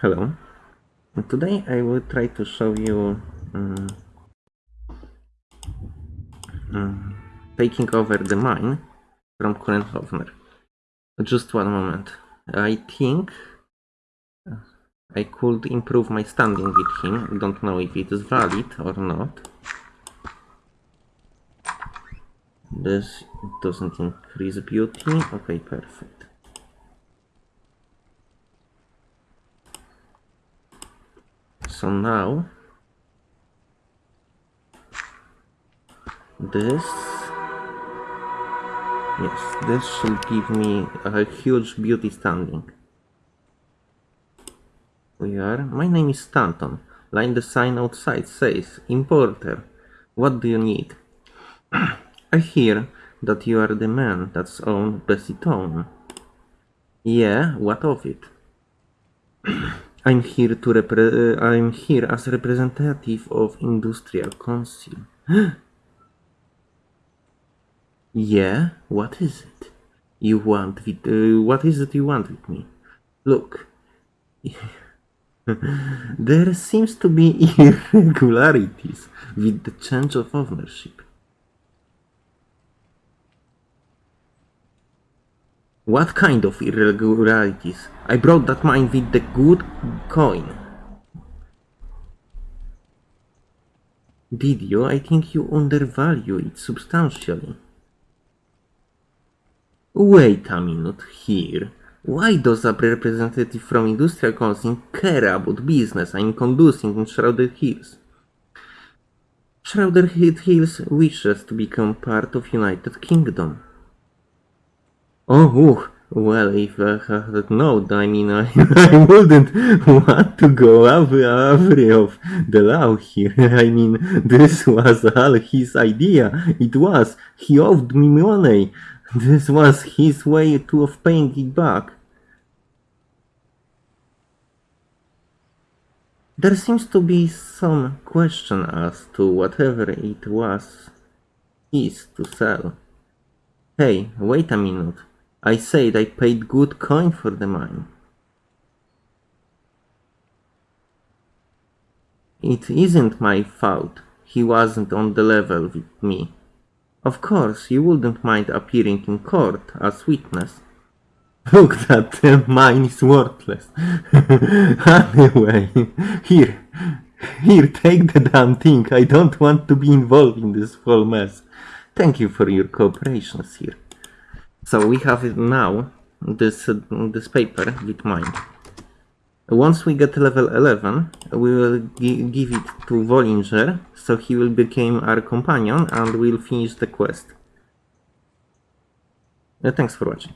Hello. Today I will try to show you um, um, taking over the mine from Kurenhovner. Just one moment. I think I could improve my standing with him. I Don't know if it is valid or not. This doesn't increase beauty. Okay, perfect. So now this yes this should give me a huge beauty standing. We are my name is stanton. Line the sign outside says importer what do you need? I hear that you are the man that's owned Bessie Toone. yeah what of it i'm here to repre- uh, i'm here as representative of industrial council Yeah, what is it? You want with uh, what is it you want with me? Look, there seems to be irregularities with the change of ownership. What kind of irregularities? I brought that mine with the good coin. Did you? I think you undervalue it substantially. Wait a minute here. Why does a representative from Industrial Council care about business I'm conducting in Shrouded Hills? Shrouded Hills wishes to become part of Unified Kingdom. Oh, oh, well, if I had known, I mean, I, I wouldn't want to go away of the law here. I mean, this was all his idea. It was. He owed me money. This was his way to of paying it back. There seems to be some question as to whatever it was is to sell. Hey, wait a minute. I said I paid good coin for the mine. It isn't my fault he wasn't on the level with me. Of course, you wouldn't mind appearing in court as witness. Look, that uh, mine is worthless. anyway, here, here, take the damn thing. I don't want to be involved in this whole mess. Thank you for your cooperation, sir. So we have it now, this, uh, this paper with mine. Once we get level 11, we will gi give it to Vollinger, so he will become our companion and we'll finish the quest. Uh, thanks for watching.